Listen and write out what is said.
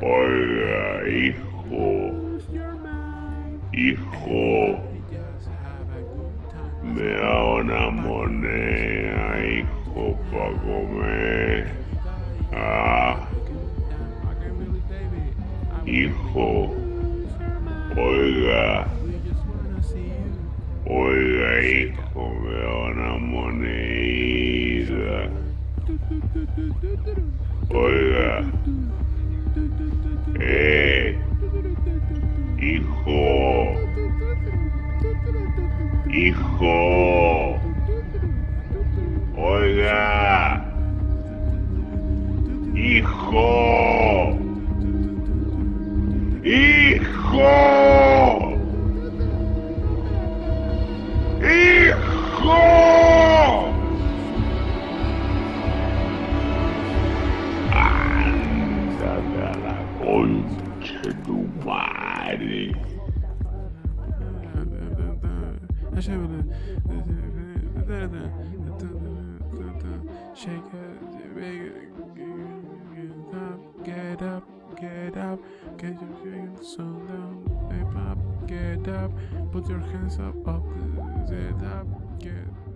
Oiga, hijo. Hijo. Me da una moneda, hijo, para comer. Ah. Hijo. Oiga. Oiga, hijo, me da una moneda. Oiga. Eh. Hijo. Hijo. Oiga. Hijo. Hijo. Madre. Shake it, get up, get up, get up, get your hands so down, up, get up, put your hands up, up, get up, get